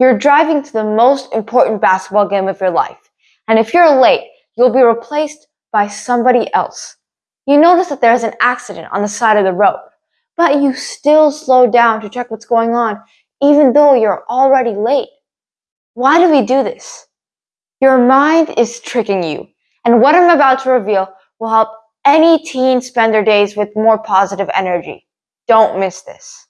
You're driving to the most important basketball game of your life, and if you're late, you'll be replaced by somebody else. You notice that there's an accident on the side of the road, but you still slow down to check what's going on, even though you're already late. Why do we do this? Your mind is tricking you, and what I'm about to reveal will help any teen spend their days with more positive energy. Don't miss this.